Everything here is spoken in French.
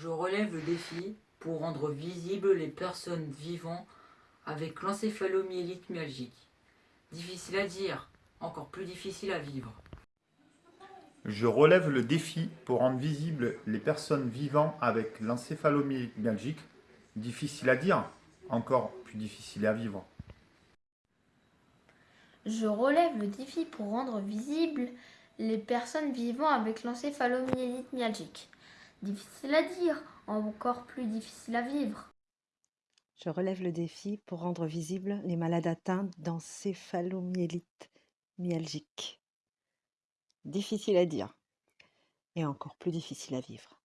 Je relève le défi pour rendre visibles les personnes vivant avec l'encéphalomyélite myalgique. Difficile à dire, encore plus difficile à vivre. Je relève le défi pour rendre visibles les personnes vivant avec l'encéphalomyélite myalgique. Difficile à dire, encore plus difficile à vivre. Je relève le défi pour rendre visibles les personnes vivant avec l'encéphalomyélite myalgique. Difficile à dire, encore plus difficile à vivre. Je relève le défi pour rendre visibles les malades atteints d'encéphalomyélite myalgique. Difficile à dire et encore plus difficile à vivre.